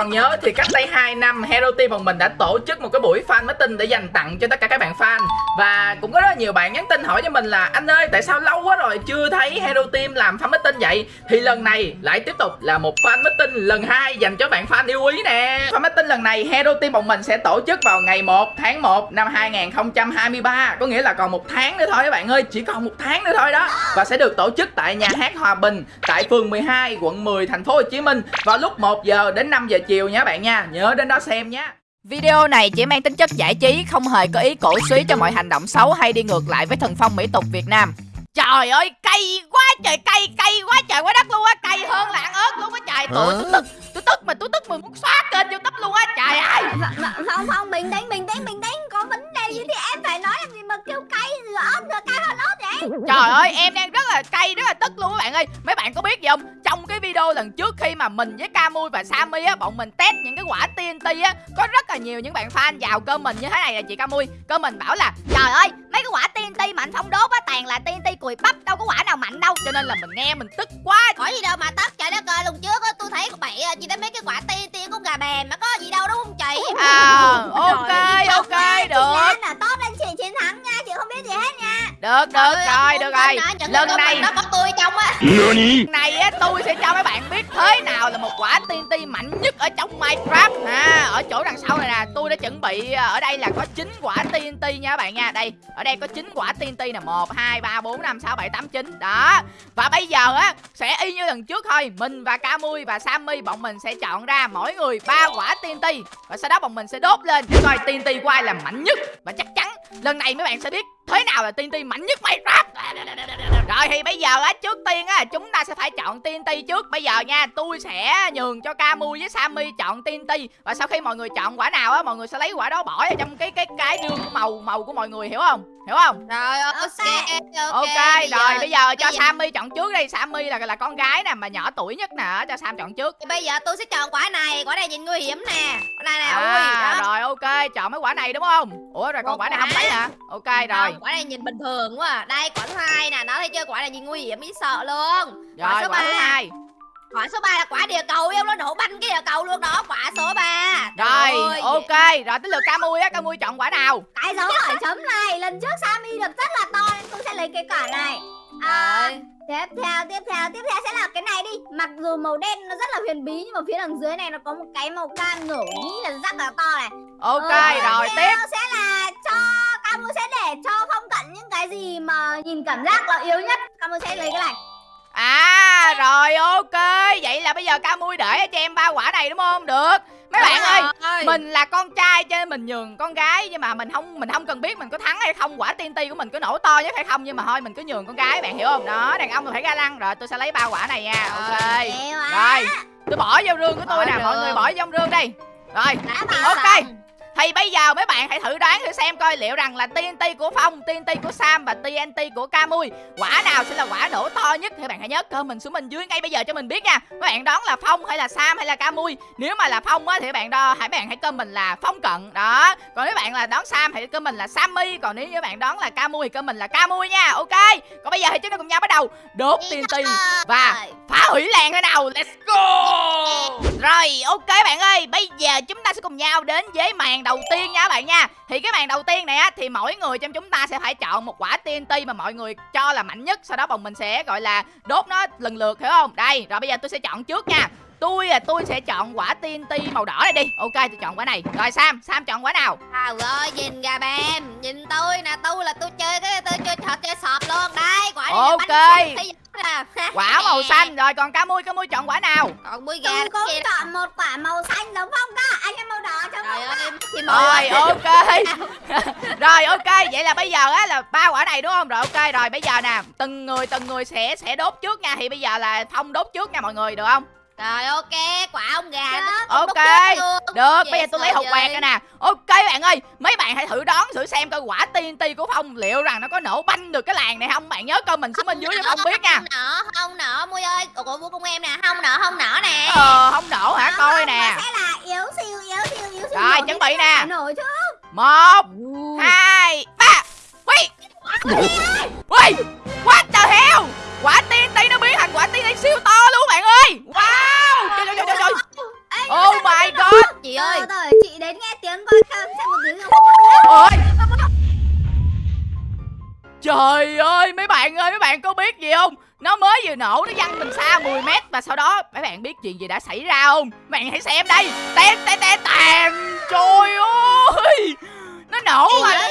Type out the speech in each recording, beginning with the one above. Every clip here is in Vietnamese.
còn nhớ thì cách đây 2 năm, Hero Team bọn mình đã tổ chức một cái buổi fan meeting để dành tặng cho tất cả các bạn fan. Và cũng có rất là nhiều bạn nhắn tin hỏi cho mình là, anh ơi, tại sao lâu quá rồi chưa thấy Hero Team làm fan meeting vậy? Thì lần này lại tiếp tục là một fan meeting lần hai dành cho bạn fan yêu quý nè. Fan meeting lần này Hero Team bọn mình sẽ tổ chức vào ngày 1 tháng 1 năm 2023 có nghĩa là còn một tháng nữa thôi các bạn ơi, chỉ còn một tháng nữa thôi đó. Và sẽ được tổ chức tại nhà hát Hòa Bình, tại phường 12 quận 10 thành phố Hồ Chí Minh vào lúc 1 giờ đến 5 giờ chiều nha bạn nha nhớ đến đó xem nhé Video này chỉ mang tính chất giải trí, không hề có ý cổ suý cho mọi hành động xấu hay đi ngược lại với thần phong mỹ tục Việt Nam. Trời ơi, cay quá trời, cay, cay quá trời quá đất luôn á, cay hơn là ăn ớt luôn á trời. Tôi tôi tức, tôi tức mà tôi tức mà muốn xóa kênh youtube luôn á, trời ơi. Không không, bình tĩnh, bình tĩnh, bình tĩnh Có vấn đề gì thì em phải nói làm gì mà kêu cay rồi ớt rồi cay hơn ớt vậy Trời ơi, em đang rất là cay, rất là tức bạn ơi. Mấy bạn có biết gì không? Trong cái video lần trước khi mà mình với Camui và Sammy á, bọn mình test những cái quả TNT á, có rất là nhiều những bạn fan vào cơ mình như thế này là chị Camui. Cơ mình bảo là trời ơi, mấy cái quả TNT mạnh phong đốt á toàn là TNT cùi bắp, đâu có quả nào mạnh đâu. Cho nên là mình nghe mình tức quá. Có gì đâu mà tất trời đất ơi, lần trước á tôi thấy có bậy chị thấy mấy cái quả tiên của gà bèn mà có gì đâu đúng không chị? À, ok, ok, Chị được. Lan là tốt lên chị chiến thắng nha, chị không biết gì hết nha Được, được rồi, được rồi. Lần này nó có tôi trong á. Lần này á tôi sẽ cho mấy bạn biết thế nào là một quả TNT mạnh nhất ở trong Minecraft. À, ở chỗ đằng sau này nè tôi đã chuẩn bị à, ở đây là có 9 quả TNT nha các bạn nha. Đây ở đây có 9 quả TNT nè. Một hai ba bốn năm sáu bảy tám chín. Đó. Và bây giờ á sẽ y như lần trước thôi. Mình và Camui và Sammy bọn mình sẽ chọn ra mỗi người ba quả TNT và sau đó bọn mình sẽ đốt lên. Để coi TNT của ai là mạnh nhất? Và chắc chắn lần này mấy bạn sẽ biết thế nào là TNT mạnh nhất Minecraft rồi thì bây giờ á trước tiên á chúng ta sẽ phải chọn TNT trước. Bây giờ nha tôi sẽ nhường cho Camui với Sammy chọn TNT và sau khi mọi người chọn quả nào á mọi người sẽ lấy quả đó bỏ vào trong cái cái cái đường màu màu của mọi người hiểu không? Hiểu không? Rồi ok ok, rồi bây giờ cho Sammy chọn trước đi. Sammy là là con gái nè mà nhỏ tuổi nhất nè cho Sam chọn trước. Thì bây giờ tôi sẽ chọn quả này, quả này nhìn nguy hiểm nè. Quả này nè, ui à, đó. rồi ok chọn mấy quả này đúng không? Ủa rồi còn Một quả này không quả. lấy hả? Ok rồi. Không, quả này nhìn bình thường quá à. Đây quả thứ hai nè, nó thấy chưa? Quả này nhìn nguy hiểm ý sợ luôn. Rồi số quả thứ ba. hai. Quả số 3 là quả địa cầu yêu nó nổ banh cái địa cầu luôn đó. Quả số 3 rồi ok. Rồi tới lượt Camui á. Camui chọn quả nào? Cái dấu hỏi chấm này. Lần trước Sammy được rất là to Nên tôi sẽ lấy cái quả này. À, Tiếp theo, tiếp theo, tiếp theo sẽ là cái này đi. Mặc dù màu đen nó rất là huyền bí Nhưng mà phía đằng dưới này nó có một cái màu cam nổi nghĩ là rất là to này. Ok Ờ, rồi tiếp. sẽ là cho Camu sẽ để cho phong cận những cái gì mà nhìn cảm giác là yếu nhất. Camu sẽ lấy cái này À rồi ok. Vậy là bây giờ Camui để cho em ba quả này đúng không? Được. Mấy bạn ơi Mình là con trai cho nên mình nhường con gái Nhưng mà mình không mình không cần biết mình có thắng hay không Quả TNT của mình có nổ to nhất hay không Nhưng mà thôi mình cứ nhường con gái bạn hiểu không? Đó đàn ông phải ga lăng. Rồi tôi sẽ lấy ba quả này nha. Ok. Hay quá. Rồi tôi bỏ vô rương của tôi nè Mọi người bỏ vô rương đi. Rồi Ok. Thì bây giờ mấy bạn hãy thử đoán thử xem coi liệu rằng là TNT của Phong, TNT của Sam và TNT của Camui Quả nào sẽ là quả nổ to nhất? Thì bạn hãy nhớ comment xuống bên dưới ngay bây giờ cho mình biết nha. Các bạn đoán là Phong hay là Sam hay là Camui Nếu mà là Phong á thì bạn đo hãy bạn hãy comment là Phong cận. Đó. Còn nếu bạn là đoán Sam hãy comment là Sammy. Còn nếu như bạn đoán là Camui thì comment là Camui nha. Ok. Còn bây giờ thì chúng ta cùng nhau bắt đầu. Đốt TNT và phá hủy làng thế nào? Let's go. Rồi ok bạn ơi. Bây giờ chúng ta sẽ cùng nhau đến với màn đầu tiên nha các bạn nha. Thì cái màn đầu tiên này á Thì mỗi người trong chúng ta sẽ phải chọn một quả TNT Mà mọi người cho là mạnh nhất. Sau đó bọn mình sẽ gọi là đốt nó lần lượt hiểu không? Đây rồi bây giờ tôi sẽ chọn trước nha. Tôi là tôi sẽ chọn quả TNT màu đỏ này đi. Ok tôi chọn quả này. Rồi Sam Sam chọn quả nào? À rồi nhìn gà bèm Nhìn tôi nè tôi là tôi chơi cái tôi chơi trò chơi sọp luôn. Đây quả này Ok. Quả màu xanh Rồi còn cá mui cá mui chọn quả nào? Còn bui gà Tôi cũng chọn một quả màu xanh giống phong đó. Anh em màu đỏ cho phong ơi Rồi ok. Rồi ok. Vậy là bây giờ á là ba quả này đúng không? Rồi ok. Rồi bây giờ nè Từng người từng người sẽ sẽ đốt trước nha. Thì bây giờ là Phong đốt trước nha mọi người được không Rồi ok quả ông gà nó Ok luôn. Được Dễ bây giờ tôi lấy hộp quạt ra nè. Ok bạn ơi Mấy bạn hãy thử đoán thử xem coi quả TNT của Phong Liệu rằng nó có nổ banh được cái làng này không? Bạn nhớ comment xuống bên dưới cho Phong biết nha. Không nở không nở mui ơi. Ủa của của em nè không nở không nở nè. Ờ không nổ hả? Coi nè. mà sẽ là yếu siêu yếu siêu yếu siêu Rồi, chuẩn bị nè. Một hai ba. Ui Ui What the hell? Quả TNT nó biến quả tim này siêu to luôn bạn ơi. Wow trời trời trời trời oh my god. chị ơi. Chị đến nghe tiếng con khang xem một tiếng không ôi. Trời ơi mấy bạn ơi mấy bạn có biết gì không? Nó mới vừa nổ nó văng mình xa 10 mét Và sau đó mấy bạn biết chuyện gì đã xảy ra không? Mấy bạn hãy xem đây. Tèn tèn tèn tèn Trời ơi nó nổ mà.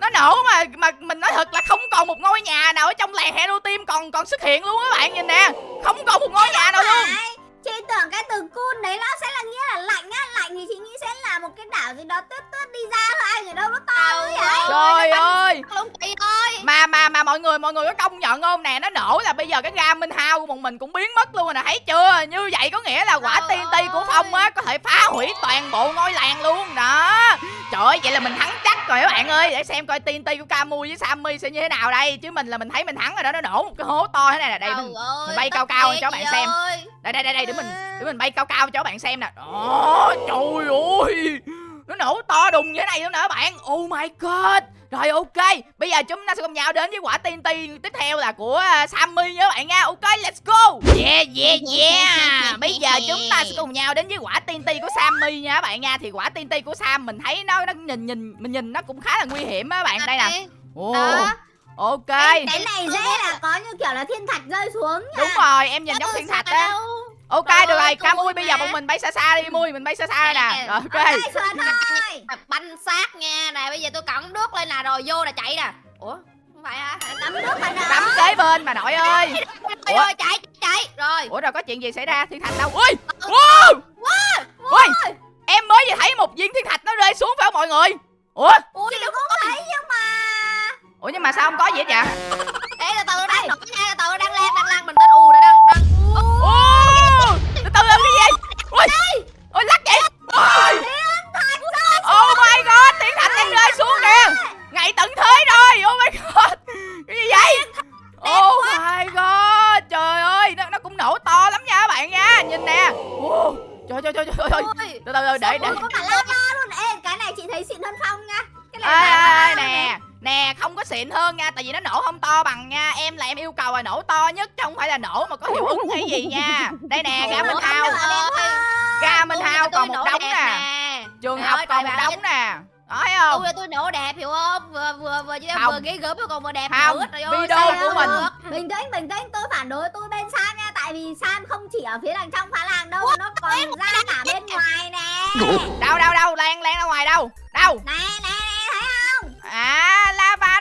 nó, nổ mà mà mình nói thật là không còn một ngôi nhà nào ở trong làng hero team còn còn xuất hiện luôn các bạn nhìn nè. Không còn một ngôi nhà nào luôn bây giờ cái ga minh hao của bọn mình cũng biến mất luôn rồi nè thấy chưa? Như vậy có nghĩa là quả Trời TNT của phong á có thể phá hủy toàn bộ ngôi làng luôn đó. Trời ơi vậy là mình thắng chắc rồi các bạn ơi. Để xem coi TNT của Camu với Sammy sẽ như thế nào đây. Chứ mình là mình thấy mình thắng rồi đó nó nổ một cái hố to thế này là đây mình, ơi, mình bay cao cao cho bạn xem. đây đây đây đây để mình để mình bay cao cao cho các bạn xem nè. Đó trời ơi nó nổ to đùng như thế này luôn nè bạn. Oh my god. Rồi ok. Bây giờ chúng ta sẽ cùng nhau đến với quả TNT tiếp theo là của uh, Sammy các bạn nha. Ok let's go. Yeah yeah yeah. Bây giờ chúng ta sẽ cùng nhau đến với quả TNT của Sammy nha bạn nha. Thì quả TNT của Sam mình thấy nó nó nhìn nhìn mình nhìn nó cũng khá là nguy hiểm á bạn. Đây nè. Ồ, Đó. ok. Cái này dễ là có như kiểu là thiên thạch rơi xuống nha. Đúng rồi em nhìn giống thiên thạch á ok Trời được rồi ca tôi mui bây giờ bọn mình bay xa xa đi mui mình bay xa xa đây nè. rồi ok. Đây banh xác nha nè bây giờ tôi cõng nước lên nè rồi vô là chạy nè. Ủa không phải hả? Tắm nước mà nó cắm kế bên mà nội ơi. Ủa? chạy chạy rồi. Ủa rồi có chuyện gì xảy ra? Thiên thạch đâu? Ui! Wow! Ui! Em mới vừa thấy một viên thiên thạch nó rơi xuống phải không mọi người? Ủa? Ui Chị cũng thấy nhưng mà ủa nhưng mà sao không có gì hết vậy? Ê từ từ nha từ từ đang lan đang lan bình tĩnh ù này đang đang ô từ từ làm cái ui ui lắc vậy? Ui oh my god thiên thạch đang rơi xuống kìa. ngày tận thế rồi. Oh my god. Cái gì vậy? Oh my god. Trời ơi nó, nó cũng nổ to lắm nha các bạn nha. Nhìn nè. Wow. trời trời trời trời trời Ui, từ từ từ để để. Ui, có cả lava luôn? Ê cái này chị thấy xịn hơn phong nha? Cái này nè. nè không có xịn hơn nha tại vì nó nổ không to bằng nha. Em là em yêu cầu là nổ to nhất chứ không phải là nổ mà có hiệu ứng hay gì nha một ơi. đống nè. Nói không? Tôi là tôi nổ đẹp hiểu không? Vừa vừa vừa chứ Không. vừa ghế gớm còn vừa đẹp Không, nữa. Trời ơi video của mình. được? Bình tĩnh, bình tĩnh, tôi phản đối tôi bên Sam nha. Tại vì Sam không chỉ ở phía đằng trong phá làng đâu Nó còn ra cả bên ngoài nè. Đâu đâu đâu? Lan lan ra ngoài đâu? Đâu? Nè, nè, nè, thấy không? à lava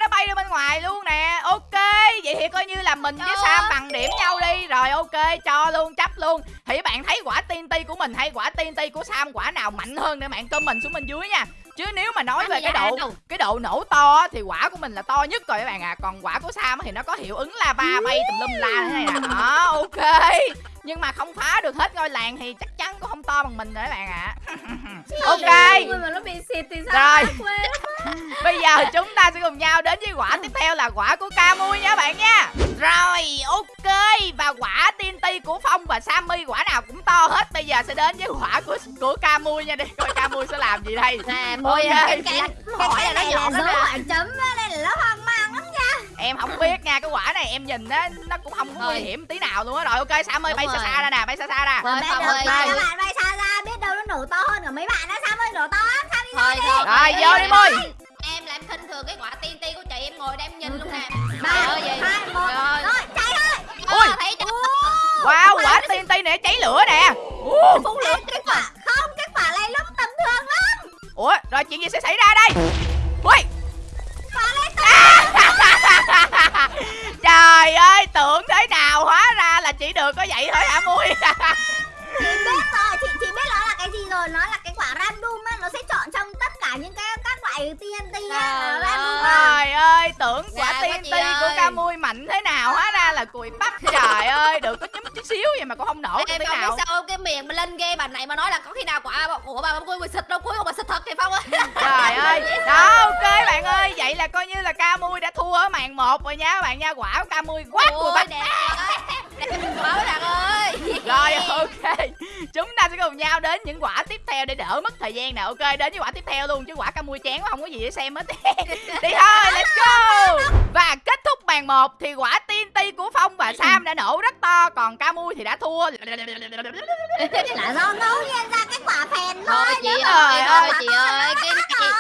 là mình với Trời sam bằng điểm nhau đi. Rồi ok cho luôn chấp luôn. Thì các bạn thấy quả TNT của mình hay quả TNT của sam quả nào mạnh hơn để bạn comment xuống bên dưới nha. Chứ nếu mà nói về cái độ cái độ nổ to thì quả của mình là to nhất rồi các bạn à. Còn quả của sam thì nó có hiệu ứng lava bay tùm lum la thế này nè. Đó ok nhưng mà không phá được hết ngôi làng thì chắc chắn cũng không to bằng mình rồi các bạn ạ. Ok. Ui, mà nó bị xịt thì sao? Rồi. Bây giờ chúng ta sẽ cùng nhau đến với quả tiếp theo là quả của Camui nha bạn nha. Rồi ok. Và quả TNT của Phong và Sammy quả nào cũng to hết. Bây giờ sẽ đến với quả của của Camui nha. Để coi Camui sẽ làm gì đây. Nè môi Ok. cái cái hỏi là nó này là đó dấu hỏi chấm Đây là nó hoang mang lắm Em không biết nha Cái quả này em nhìn á Nó cũng không có nguy hiểm tí nào luôn á. Rồi ok Sammy Đúng bay xa rồi. xa ra nè Bay xa xa ra. Ơi, các bạn bay xa ra Biết đâu nó nổ to hơn cả mấy bạn á. Sam ơi nổ to lắm. Sam đi thôi thôi Rồi em- vô đi Mui em làm khinh thường cái quả TNT của chị em ngồi đây em nhìn luôn nè. Ba, ơi, hai, một. Rồi. Chạy thôi. Ui. Thấy Wow quả TNT này cháy lửa nè. Phun lửa kết quả Không. kết quả này lúc tầm thường lắm. Ủa rồi chuyện gì sẽ xảy ra đây Trời ơi tưởng thế nào hóa ra là chỉ được có vậy thôi hả Mui Chị biết rồi Chị, chị biết rồi là cái gì rồi? Nó là cái quả random á Nó sẽ chọn trong tất cả những cái các loại TNT á. Trời random ơi tưởng quả Dạ, TNT chị của ơi. Camui mạnh thế nào hóa ra là cùi bắp. Trời ơi được có nhúm chút xíu vậy mà cũng không nổ em không nào. biết sao cái miệng mà lên game bà này mà nói là có khi nào quả của bà quỳ xịt đâu cuối cùng bà xịt thật thì phong ơi Trời ơi. Đó ok bạn ơi. Vậy là coi như là Camui đã thua ở màn 1 rồi nha các bạn nha. Quả của Camui quá cùi bắp đẹp quá bạn ơi. Rồi ok. Chúng ta sẽ cùng nhau đến những quả tiếp theo để đỡ mất thời gian nè. Ok đến với quả tiếp theo luôn Chứ quả Camui chán quá không có gì để xem hết. Đi thôi let's go. Và kết thúc màn 1 Thì quả TNT của Phong và Sam đã nổ rất to Còn Camui thì đã thua. Là do ngẫu nhiên ra cái quả phèn thôi thôi chị ơi thôi chị ơi cái này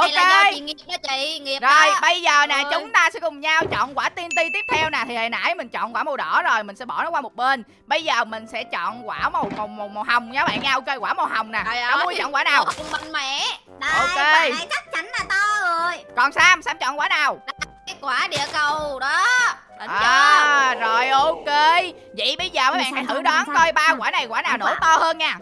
Này là do ok chị nghiệp đó chị nghiệp rồi đó. bây giờ nè chúng ta sẽ cùng nhau chọn quả TNT tiếp theo nè. Thì hồi nãy mình chọn quả màu đỏ rồi mình sẽ bỏ nó qua một bên. Bây giờ mình sẽ chọn quả màu màu màu, màu hồng nha bạn nha. Ok quả màu hồng nè. Trời có ơi. mua chọn quả nào? Ồ, mạnh mẽ. Đây, Ok. quả này chắc chắn là to rồi. Còn Sam Sam chọn quả nào? Cái quả địa cầu đó. Chưa à rồi ok. Vậy bây giờ mấy bạn hãy thử đoán coi ba quả này quả nào nổ quả. to hơn nha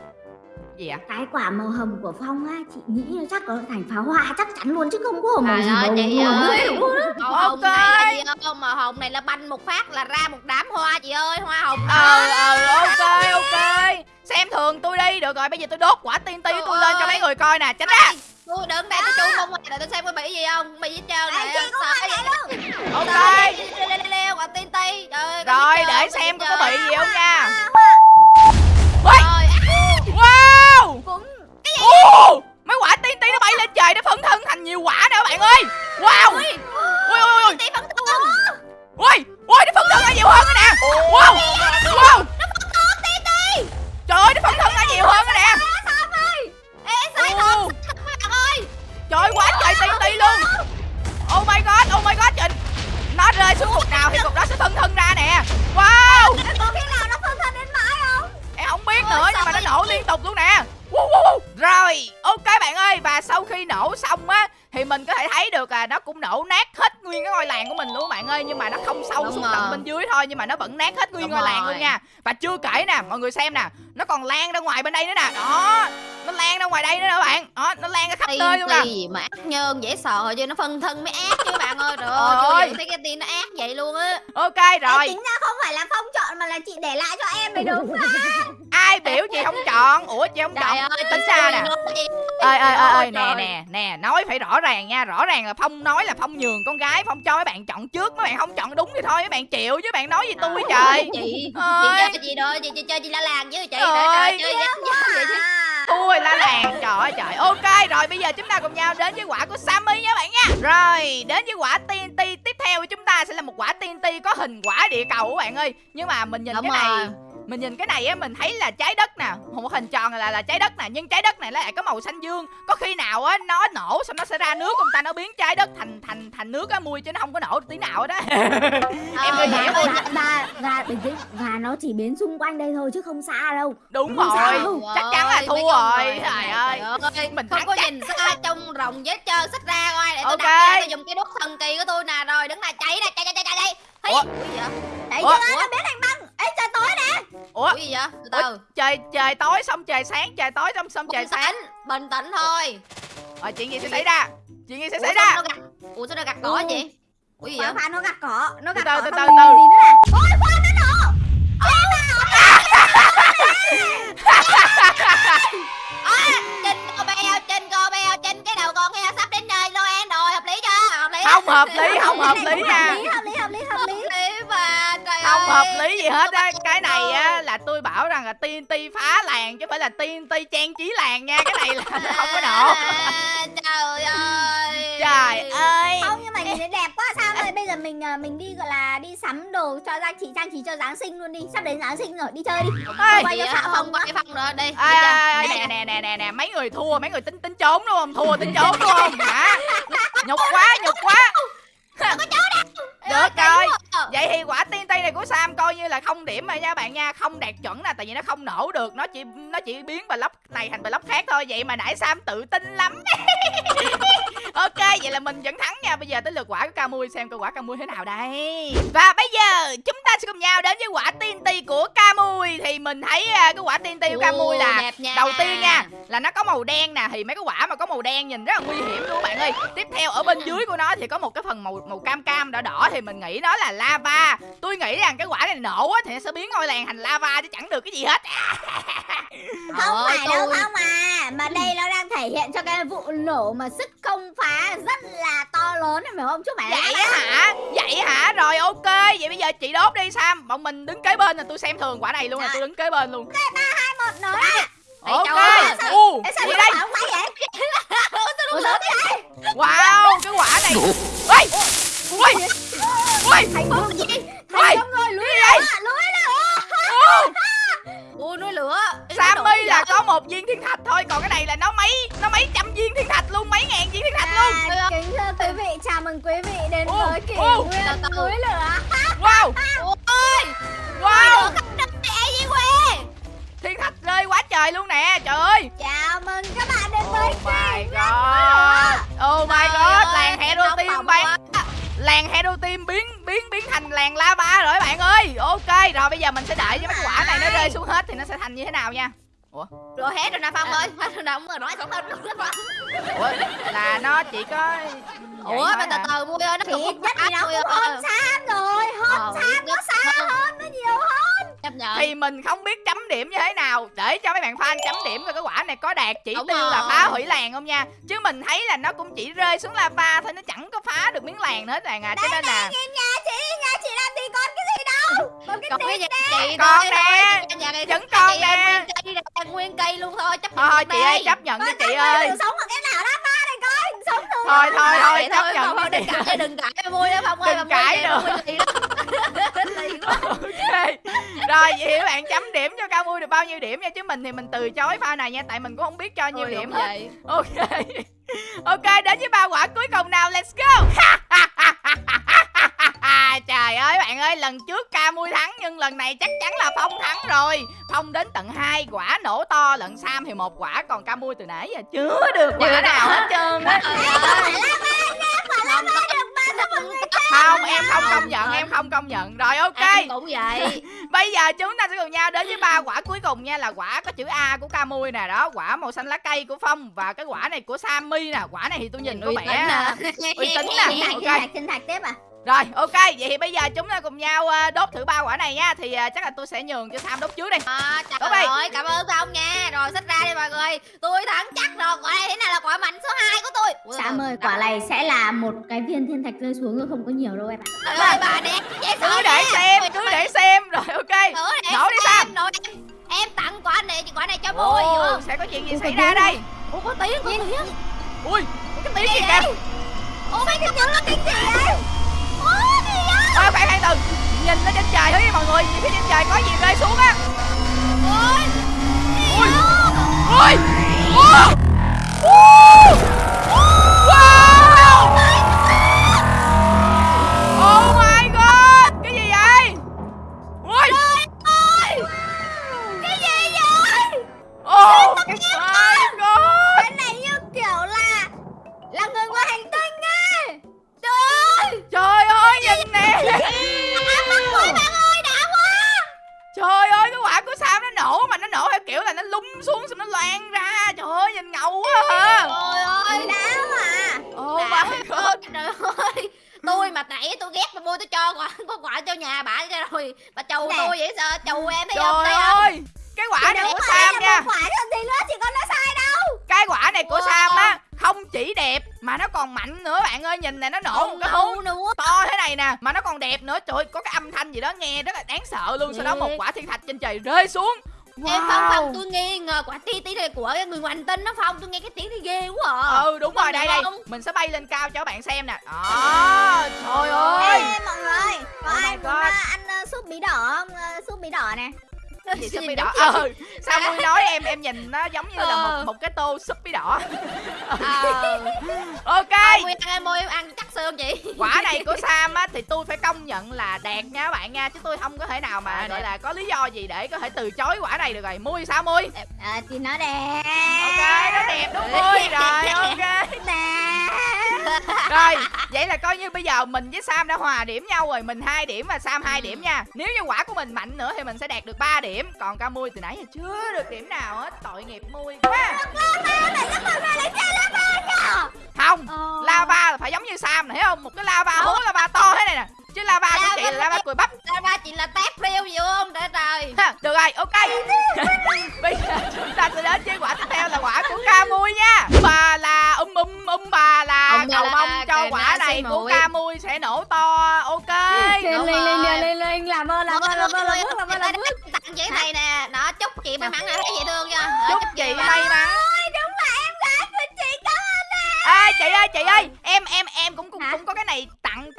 gì ạ? Cái quả màu hồng của Phong á Chị nghĩ là chắc có thành pháo hoa chắc chắn luôn Chứ không có màu Trời gì ơi, màu chị màu ơi. màu Ok. hồng này là gì không màu hồng này là banh một phát là ra một đám hoa chị ơi hoa hồng ờ ờ ok ok. Xem thường tôi đi. Được rồi bây giờ tôi đốt quả TNT của tôi lên cho mấy người coi nè tránh ra. Tôi đứng đây tôi chú mông ngoài để tôi xem có bị gì không? Bị gì hết trơn này sợ cái gì? luôn. Ok. Leo leo leo quả tiên ti trời rồi để xem có bị gì không nha. Hoa, Ồ, ngoài bên đây nữa nè. Đó nó lan ra ngoài đây nữa nè bạn. Đó nó lan ra khắp tiên nơi luôn nè. gì mà ác nhân dễ sợ chứ nó phân thân mới ác chứ bạn ơi. Trời ơi thấy cái tin nó ác vậy luôn á. Ok Ê, rồi. Tính ra không phải là Phong chọn mà là chị để lại cho em mới đúng ai biểu chị không chọn? Ủa chị không trời chọn. ơi tính ra nè? ơi ơi ơi nè nè nè nói phải rõ ràng nha. Rõ ràng là phong nói là phong nhường con gái phong cho mấy bạn chọn trước. Mấy bạn không chọn đúng thì thôi mấy bạn chịu chứ bạn nói gì tôi trời. chị chị Ơi. chơi cái gì thôi chị chị chơi chị la làng chứ chị Trời trời ơi. trời chơi vậy chứ. à. tôi la làng trời ơi trời. Ok rồi bây giờ chúng ta cùng nhau đến với quả của Sammy nha bạn nha. Rồi đến với quả TNT tiếp theo. Của chúng ta sẽ là một quả TNT có hình quả địa cầu các bạn ơi. Nhưng mà mình nhìn Đúng cái này rồi. Mình nhìn cái này á mình thấy là trái đất nè một hình tròn là là trái đất nè nhưng trái đất này lại có màu xanh dương. Có khi nào á nó nổ xong nó sẽ ra nước không ta? Nó biến trái đất thành thành thành nước á mui chứ nó không có nổ tí nào đó. Em dạ, hiểu và, luôn và, và, và nó chỉ biến xung quanh đây thôi chứ không xa đâu. Đúng Không sao rồi. đâu. chắc chắn là thua rồi trời ơi. ơi, mình không có chắc. nhìn xa trông rồng vết trơn xích ra coi để tôi Ok. đặt ra tôi dùng cái đốt thần kỳ của tôi nè. Rồi đứng này cháy nè cháy cháy cháy cháy. Cháy gì vậy? Đấy Ủa? chưa? Nó biến thành băng Ê trời tối nè ủa Ủa gì vậy? Từ từ. trời trời tối xong trời sáng trời tối xong xong trời sáng bình tĩnh thôi. rồi chuyện gì sẽ xảy ra chuyện gì sẽ xảy ra? Ủa sao nó gặt cỏ vậy? Ủa gì vậy? Nó gặt cỏ Nó gặt từ, cỏ từ từ, từ. gì nữa nè Ôi khoan nó nổ Trên cô beo, trên cô beo, trên cái đầu con heo sắp đến nơi Noel rồi, hợp lý chưa? Hợp lý không hợp lý không hợp lý nha Hợp lý hợp lý hợp lý hợp lý Hợp lý mà, trời không hợp lý gì hết á. cái này á là tôi bảo rằng là TNT phá làng chứ phải là TNT trang trí làng nha. Cái này là nó không có nổ À, Trời ơi. trời ơi. Không nhưng mà nhìn thấy đẹp quá. Sao rồi Bây giờ mình à, mình đi gọi là đi sắm đồ cho trang trí trang trí cho Giáng sinh luôn đi. Sắp đến Giáng sinh rồi đi chơi đi. Ê, quay cho xạ có quá cái phong nữa, đi. Nè. nè nè. nè nè mấy người thua mấy người tính tính trốn đúng không? Thua tính trốn đúng không? Hả? Nhục quá nhục quá được rồi. vậy thì quả tiên tây này của sam coi như là không điểm rồi nha bạn nha. Không đạt chuẩn nè tại vì nó không nổ được. Nó chỉ nó chỉ biến block này thành block khác thôi. Vậy mà nãy sam tự tin lắm ok vậy là mình vẫn thắng nha. Bây giờ tới lượt quả của Camui xem coi quả Camui thế nào đây. Và bây giờ chúng ta sẽ cùng nhau đến với quả tiên ti của Camui thì mình thấy à, cái quả tiên ti của Camui là đầu tiên nha là nó có màu đen nè. Thì mấy cái quả mà có màu đen nhìn rất là nguy hiểm luôn bạn ơi. Tiếp theo ở bên dưới của nó thì có một cái phần màu màu cam cam đỏ đỏ. Thì mình nghĩ nó là lava. Tôi nghĩ rằng cái quả này nổ á thì nó sẽ biến ngôi làng thành lava chứ chẳng được cái gì hết. Không phải đâu không à. Mà đây nó đang thể hiện cho cái vụ nổ mà sức công phá rất là to lớn phải không? Chúc mẹ vậy á hả? Vậy hả? Rồi ok. Vậy bây giờ chị đốt đi sam. Bọn mình đứng kế bên là tôi xem thường quả này luôn là tôi đứng kế bên luôn. Hai một nổ ra. Ê, ok. u đây. Ủa wow cái quả này ui! Ui! ui! Thành công gì? Ui, Thành công rồi lưới lửa. Lưới ôi núi lửa. Sammy là có một viên thiên thạch thôi còn cái này là nó mấy nó mấy trăm viên thiên thạch luôn mấy ngàn viên thiên thạch à, luôn kính thưa quý vị chào mừng quý vị đến ô, với kỷ ô, nguyên núi lửa. Wow. Ôi. Wow. thiên thạch rơi quá trời luôn nè trời ơi. Chào mừng các bạn đến oh với oh kỷ nguyên núi lửa. Oh my god làng hero team bạn Làng Hero Team biến biến biến thành làng lava rồi bạn ơi. Ok, rồi bây giờ mình sẽ đợi cho mấy cái quả này nó rơi xuống hết Thì nó sẽ thành như thế nào nha rồi hết rồi nè phong ơi. Hết rồi nè rồi nói xong hết rồi đó Ủa là nó chỉ có vậy ủa mà từ hả? từ vui ơi nó cũng không vui cũng ơi. hơn. Sam rồi hơn Ờ, Sam nó xa hơn. hơn nó nhiều hơn. Chấp nhận. Thì mình không biết chấm điểm như thế nào. Để cho mấy bạn fan chấm điểm coi cái quả này có đạt chỉ Đúng tiêu là rồi. phá hủy làng không nha. Chứ mình thấy là nó cũng chỉ rơi xuống lava thôi Nó chẳng có phá được miếng làng nữa hết bạn à. Cho nên là nhà chị nhà chị làm gì còn cái gì đâu? Còn cái gì nè. Nhà này vẫn chị nè. Em nguyên cây luôn thôi chấp Thôi nhận thôi được chị ơi chấp nhận Con chị ơi. sống ở cái nào lava này coi sống Thôi thôi thôi Vậy chấp thôi, nhận ơi, đừng cãi đừng cãi. Vui đó phong ơi Đừng cãi quá. Ok. Rồi vậy các bạn chấm điểm cho Cao Mui được bao nhiêu điểm nha? Chứ mình thì mình từ chối pha này nha Tại mình cũng không biết cho nhiêu Thôi, điểm hết. vậy. Ok. Ok đến với ba quả cuối cùng nào. Let's go Trời ơi bạn ơi Lần trước ca mui thắng Nhưng lần này chắc chắn là Phong thắng rồi. Phong đến tận hai quả nổ to Lận Sam thì một quả Còn ca mui từ nãy giờ chưa được quả nào hết trơn á. Trời ơi. Không, Không em không công nhận Em không công nhận. Rồi ok. Em cũng vậy Bây giờ chúng ta sẽ cùng nhau đến với ba quả cuối cùng nha Là quả có chữ A của Camui nè Đó quả màu xanh lá cây của Phong Và cái quả này của Sammy nè. Quả này thì tôi nhìn có Uy vẻ tín à. uy tín nè xin Ok. Thạch xin thạch tiếp à Rồi ok Vậy thì bây giờ chúng ta cùng nhau ờ, đốt thử ba quả này nha. Thì ờ, chắc là tôi sẽ nhường cho Sam đốt trước đi. À, trời Đốt đi. ơi, cảm ơn Phong nha. Rồi xách ra đi mọi người. Tôi thắng chắc rồi. Quả này thế này là quả mạnh số 2 của tôi? Ui, Sam ơi quả này sẽ là một cái viên thiên thạch rơi xuống rồi không có nhiều đâu em ạ. Trời ơi bà đẹp Cứ để nha. xem Cứ để xem. Rồi ok. Nổ đi xem, Sam. đi. Em. Tặng quả này quả này cho không? sẽ có chuyện gì Ủa, xảy ra đây? Ủa có tiếng có tiếng. Ui có cái tiếng gì kìa? Ủa mấy cái tiếng nó tiếng gì vậy? Ôi khoan khoan từ Nhìn lên trên trời thôi mọi người Nhìn phía trên trời có gì rơi xuống á. Ôi Ui Ui Wow Wow nhà bà cho rồi. Bà chầu Nè. tôi vậy sợ chầu em thấy không Trời không ơi Cái quả này của Sam nha. quả còn gì nữa chị con nói sai đâu. Cái quả này của Wow. Sam á Không chỉ đẹp Mà nó còn mạnh nữa. Bạn ơi Nhìn này nó nổ một cái nữa. to thế này nè Mà nó còn đẹp nữa. Trời ơi có cái âm thanh gì đó nghe rất là đáng sợ luôn. Sau đó một quả thiên thạch trên trời rơi xuống em phong phong tôi nghi ngờ quả tí tí này của người ngoài hành tinh nó phong tôi nghe cái tiếng thì ghê quá à. Ừ đúng rồi đây đây. không? Mình sẽ bay lên cao cho các bạn xem nè. Đó Trời ơi. Ê, mọi người có Oh ai muốn God. à, ăn ờ, súp bí đỏ không? Ờ, súp bí đỏ nè gì súp bí đỏ. ờ sao mui nói em em nhìn nó giống như là một Ờ. một cái tô súp bí đỏ. Ờ. Ok. Mua ăn em ăn chắc xương chị. Quả này của sam á thì tôi phải công nhận là đẹp nha các bạn nha chứ tôi không có thể nào mà À, gọi là có lý do gì để có thể từ chối quả này được rồi. Mui sao mui Ờ, thì nó đẹp. Ok nó đẹp đúng mui rồi ok. Đẹp rồi vậy là coi như bây giờ mình với sam đã hòa điểm nhau rồi mình hai điểm và sam hai Ừ. điểm nha. Nếu như quả của mình mạnh nữa thì mình sẽ đạt được 3 điểm. Còn ca mui từ nãy giờ chưa được điểm nào hết tội nghiệp mui quá. Không Ờ. lava là phải giống như sam này thấy không? Một cái lava hố lava to thế này nè chứ lava của chị là lava cùi bắp. Ra ba chị là tép riêu gì không? Trời trời. Ha, được rồi ok. Bây giờ chúng ta sẽ đến với quả tiếp theo là quả của ca mui nha. Bà là um um um bà là bà cầu mong cho quả này của ca mui sẽ nổ to. Ok. Lên lên lên lên lên làm ơn làm ơn làm ơn làm ơn làm ơn làm ơn tặng chị này nè nó chúc chị may mắn là thấy dễ thương nha. Ờ, chúc chị may mắn. đúng là em gái của chị cảm ơn ê chị ơi chị ơi. Em em em cũng cũng, cũng có cái này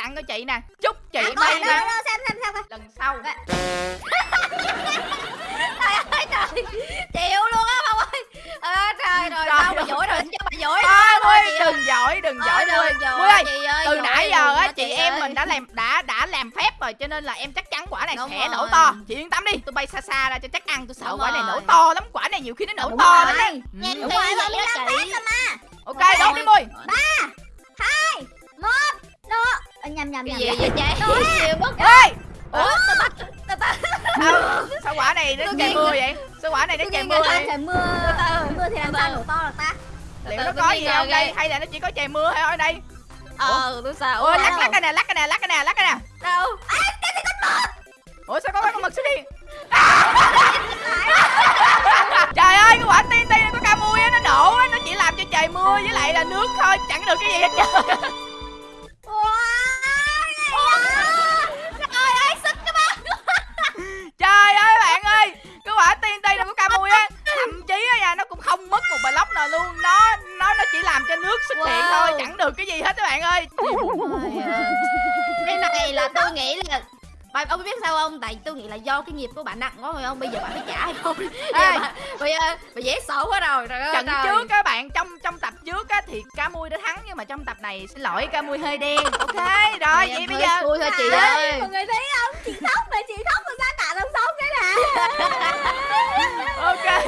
tặng cho chị nè. Chúc chị À, may mắn xem xem xem lần sau. Trời ơi trời. Chịu luôn á không ơi. À, trời rồi Trời sao ơi. dỗi rồi cho bà dỗi Thôi đừng giỏi đừng giỏi ơi chị ơi, từ giỏi nãy giờ á đó, chị em mình đã làm đã đã làm phép rồi cho nên là em chắc chắn quả này sẽ nổ to. Chị yên tâm đi tôi bay xa xa ra cho chắc ăn. Tôi sợ quả này nổ to lắm quả này nhiều khi nó nổ to lắm á Nhìn Ừ. Kỹ rồi, vậy làm chị mà. ok đốt đi Mui Nổ. Ờ, nhầm nhầm cái nhầm. gì nhầm. vậy chị Nhiều bất ê! Ủa, tao bắt tao bắt sao, quả này nó trời mưa vậy? Sao quả này nó trời mưa vậy? trời mưa. Mưa thì làm sao nổ to được ta? liệu nó có gì không? đây hay là nó chỉ có trời mưa thôi ở đây? Ờ, tôi sao ôi Ủa, lắc lắc cái nè lắc cái nè lắc cái nè lắc cái nè. Đâu? Ủa sao có cái con mực xuống đi? Trời ơi cái quả tiên ti này có ca mui á nó nổ á nó chỉ làm cho trời mưa với lại là nước thôi chẳng được cái gì hết trơn Bạn ông biết sao không? Tại tôi nghĩ là do cái nghiệp của bạn nặng quá phải không? Bây giờ bạn phải trả hay không? Bây giờ bạn- Bây giờ bà dễ sợ quá rồi. Trời ơi, trận trời. trước các bạn trong trong tập trước á thì ca mui đã thắng nhưng mà trong tập này xin lỗi ca mui hơi đen ok rồi vậy bây giờ xui thôi chị Ê, ơi Mọi người thấy không? Chị khóc ok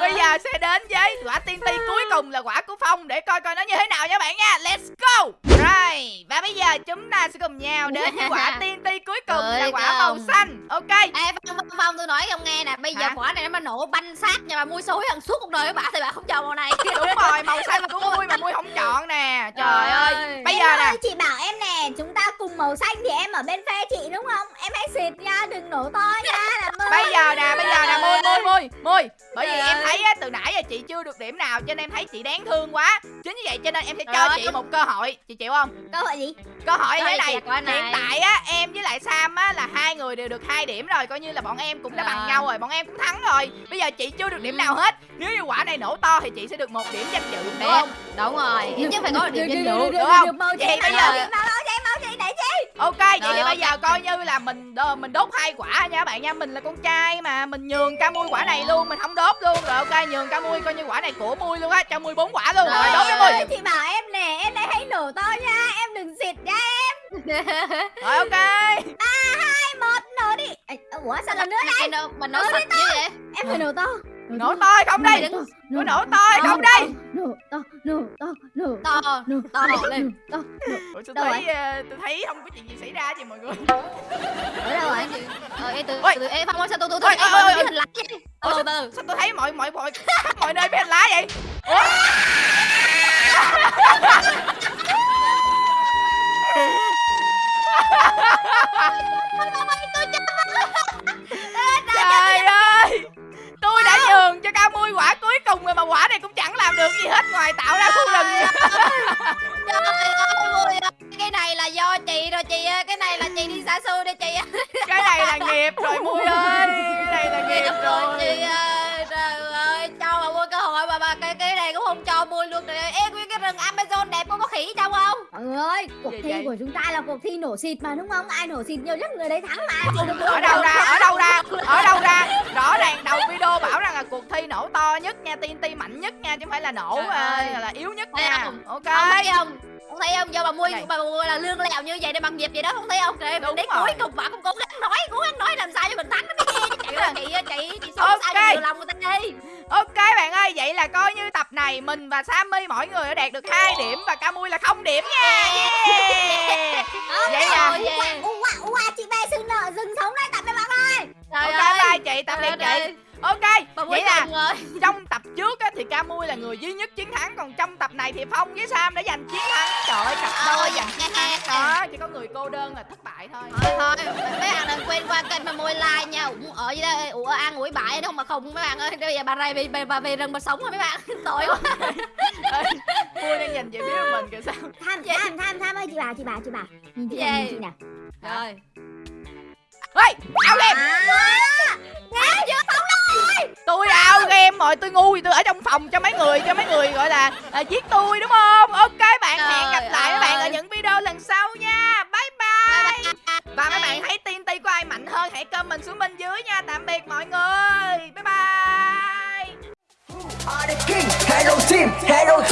bây giờ sẽ đến với quả tiên ti cuối cùng là quả của phong. Để coi coi nó như thế nào nha bạn nha. Let's go! Rồi và bây giờ chúng ta sẽ cùng nhau đến với quả tiên ti cuối cùng là Ơi, quả màu không. xanh. Ok. Ê Phong, Phong, Phong tôi nói cho ông nghe nè. Bây giờ Hả? quả này nó mà nổ banh xác nhà bà mui xối ăn suốt cuộc đời của bà Thì bà không chọn màu này. Đúng rồi màu xanh của mui mà mui không chọn nè. Trời ơi. bây Em giờ nè. chị bảo em nè, chúng ta cùng màu xanh thì em ở bên phe chị đúng không? Em hãy xịt nha, đừng nổ to nha, làm ơn. bây giờ nè bây giờ nè mui mui mui mui bởi vì em thấy á, từ nãy giờ chị chưa được điểm nào cho nên em thấy chị đáng thương quá. Chính vì vậy cho nên em sẽ cho chị một cơ hội. Chị chịu không? Câu hỏi gì? cơ hội như thế này hiện tại á em với lại sam á là hai người đều được hai điểm rồi coi như là bọn em cũng đã bằng Rồi. nhau rồi bọn em cũng thắng rồi. Bây giờ chị chưa được điểm nào hết. Nếu như quả này nổ to thì chị sẽ được một điểm danh dự đúng Đúng không? Đúng rồi. Nhất phải có được điểm danh dự được không? Vậy chị bây giờ- ok vậy Rồi, thì bây giờ coi như là mình mình đốt hai quả nha các bạn nha mình là con trai mà mình nhường ca mui quả này luôn mình không đốt luôn rồi ok nhường ca mui coi như quả này của mui luôn á cho mui bốn quả luôn rồi, Rồi. đốt đi Em mui ơi, chị bảo em nè, em đây hãy nổ to nha, em đừng xịt nha em. rồi ok Hai một nổ đi. Ủa sao lần nữa đây? Mình nổ, sạch chứ vậy Em phải nổ to. Nổ hay không đây? Có nổ to hay không đây? Nổ to, nổ to, nổ To nổ To. Lên tôi thấy ờ, tôi thấy không có chuyện gì xảy ra chị mọi người. Ở đâu rồi? Ờ, ê, từ, từ, Phong ơi, sao tôi, tôi, Ôi, tôi, ôi, ôi, tôi, ôi. hình lạnh vậy? Từ, từ, sao tôi thấy mọi mọi mọi mọi nơi bên lá vậy? Ủa? Cuộc thi nổ xịt mà đúng không? Ai nổ xịt nhiều nhất người đấy thắng mà. Chị ở đâu ra ở đâu ra ở đâu ra rõ ràng đầu video bảo rằng là cuộc thi nổ to nhất nha TNT mạnh nhất nha chứ không phải là nổ ờ, ơi. là yếu nhất Thấy nha không? ok Ông thấy không? Ông thấy không? Do bà mua Này. bà mua là lương lèo như vậy để bằng nghiệp vậy đó, không thấy không? Đúng đến cuối cùng bà cũng cố gắng nói, cố gắng nói làm sao cho mình thắng nó mới nghe chị ơi, chị chị chị sống Ok. sao cho nhiều lòng người ta đi. Ok bạn ơi vậy là coi như tập này mình và Sammy mỗi người đã đạt được hai điểm và Camui là không điểm nha yeah. Vậy là-. Ua, ua, ua, chị về sự nợ dừng sống đây tạm biệt mọi người. Trời ok ơi. bye chị tạm biệt chị ơi. Ok Bà vậy là rồi. trong tập trước á, thì Camui là người duy nhất chiến thắng còn trong tập này thì Phong với Sam đã giành chiến thắng. Trời ơi cặp đôi giành chiến thắng. đó chỉ có người cô đơn là thất bại thôi. Thôi thôi mấy bạn đừng quên qua kênh mà môi like nha. Ủng ở dưới đây ủa ăn ủi bại đâu mà không mấy bạn ơi. Bây giờ bà này về, về bà về rừng bà sống rồi mấy bạn. Tội quá. Vui đang nhìn về phía mình kìa sao? Tham, tham, tham, tham ơi, chị bà, chị bà, chị bà. Chị Gì? nè, nhìn chị nè. rồi. Ê, ao game Tôi ao game rồi, tôi ngu thì tôi ở trong phòng cho mấy người Cho mấy người gọi là à, giết tôi đúng không? Ok bạn, Trời hẹn gặp lại các bạn ở những video lần sau nha. Bye bye. Và mấy bạn thấy tiên ti của ai mạnh hơn Hãy comment xuống bên dưới nha. Tạm biệt mọi người. Bye bye. The king. Hello